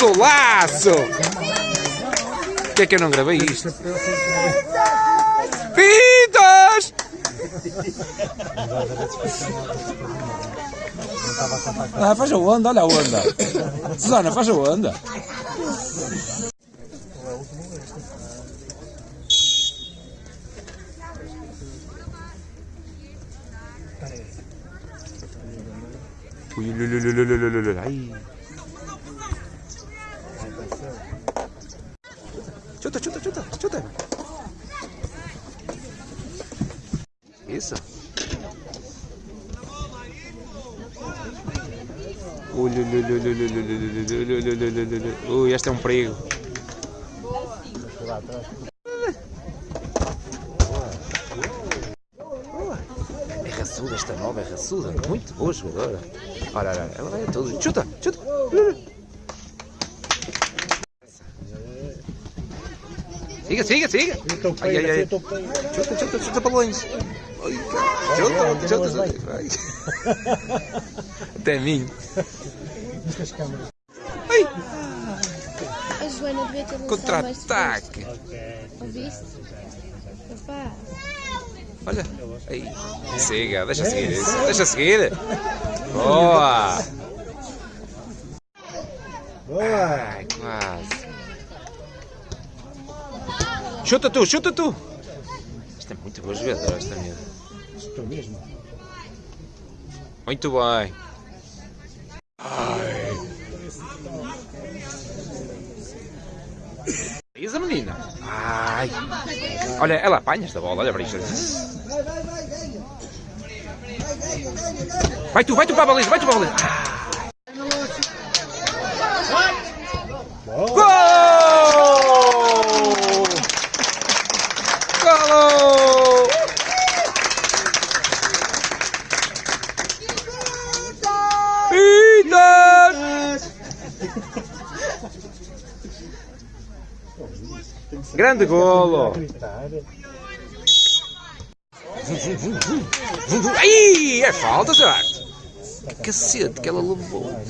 golaço! Por que é que eu não gravei isto? Pintas! Ah, faz a onda, olha a onda. Susana, faz a onda. Ui, ui, ai. Chuta, chuta, chuta, chuta. Isso. Ui, ui, ui, ui, ui, ui, ui, ui, ui. Ui, este é um perigo. É raçuda esta nova, é raçuda. Muito boa jogadora. Olha, olha, ela vai a todos. Chuta, chuta. Siga, siga, siga. Ai, ai, ai. Chuta, chuta, chuta para longe. Chuta, chuta, chuta. Até mim. Ai, A Joana devia ter lançado mais contra-ataque. Ouviste? Opa, Olha. Aí. Siga, deixa seguir isso. Deixa seguir. Boa. Ai, quase. Chuta tu, chuta tu. Isto é muito boa jogadora, esta miúda. Estou mesmo. Muito bem. Ai. A menina. Ai. Olha, ela apanha esta bola, olha para isto. Vai tu, vai tu para a baliza, vai tu para a baliza. Gol! Gol! Peter! Grande golo! Ai, é falta, certo? Cacete que ela levou.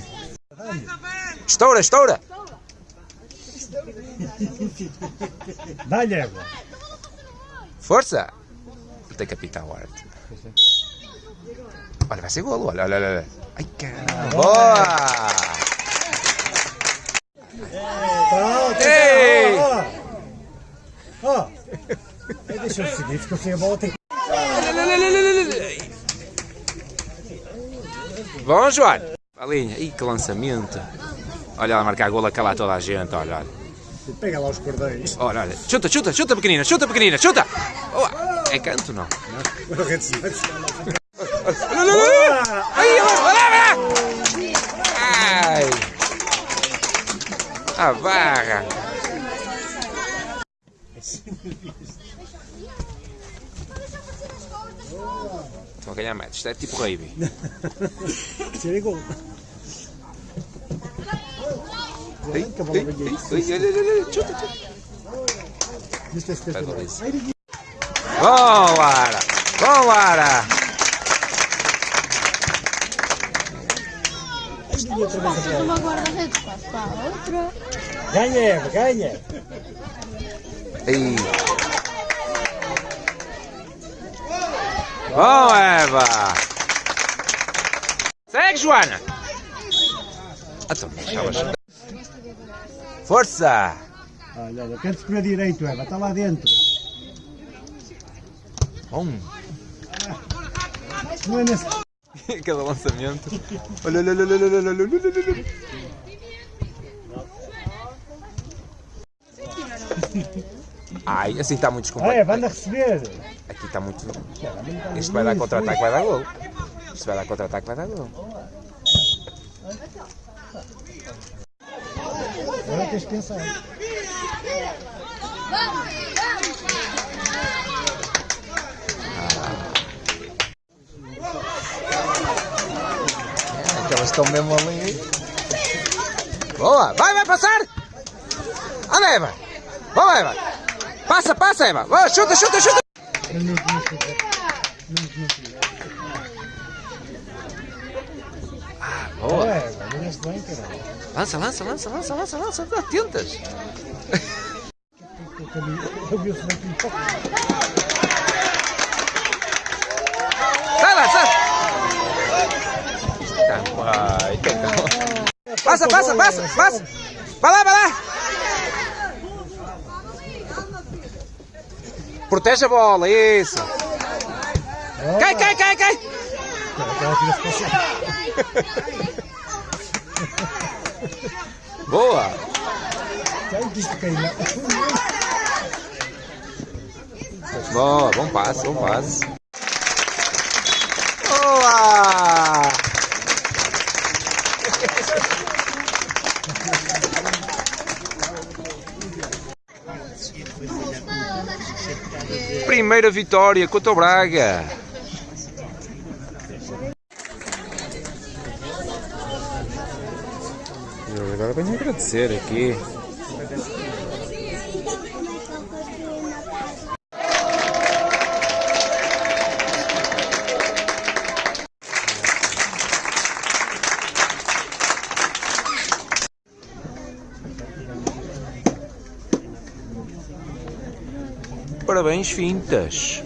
Estoura, estoura! Dá-lhe. Força! Tem capitão arte. Olha, vai ser golo, olha, olha, olha. Ai, caramba! Boa! Pronto, Ei! ó. Deixa eu seguir, ficou sem a bola. Tem... Bom, João! Palinha, ih, que lançamento! Olha ela marcar golo a calar toda a gente, olha, olha. Pega lá os cordeiros. Ora, olha, chuta, chuta, chuta pequenina, chuta pequenina, chuta! Oh, é canto, não? Não, não, não, não, não. Ai, olha, Ai! A barra! Estão a ganhar mais, isto é tipo rave. Isso é igual. Ei, ei, ei, ei, olha, olha, chuta, chuta. 70. Vai, Valência. Bom, Lara! Bom, Lara! uma guarda-redes, passo para a outra. Ganha, Eva, ganha. Bom, Eva! Segue, Joana! Então. Força! Olha, olha, quero-te comer direito, Eva, está lá dentro. Bom. Não é nesse... Cada lançamento. Olha, olha, olha, olha, olha, olha, olha, olha. Ai, assim está muito descomplicado. Ah, é, olha, vai receber. Aqui está muito... Este tá vai dar contra-ataque, vai dar gol. Este vai dar contra-ataque, vai dar gol. Tens de pensar. Aquelas estão mesmo ali. Boa! Vai, vai passar! Anda, Eva! Vamos, Eva! Passa, passa, Eva! Vai, chuta, chuta, chuta! Ah, boa! Bem, caralho. Lança, lança, lança, lança, lança, lança. Bem que Sai lá, sai. Tá, pai. tá bom. Passa, passa, passa, passa. Vai lá, vai lá. Protege a bola, isso. Cai, cai, cai, cai. Ela tira-se para o chão. Boa. Boa, bom passe, bom passe. Boa! Primeira vitória contra o Braga. Agora venho agradecer aqui. Parabéns, Fintas.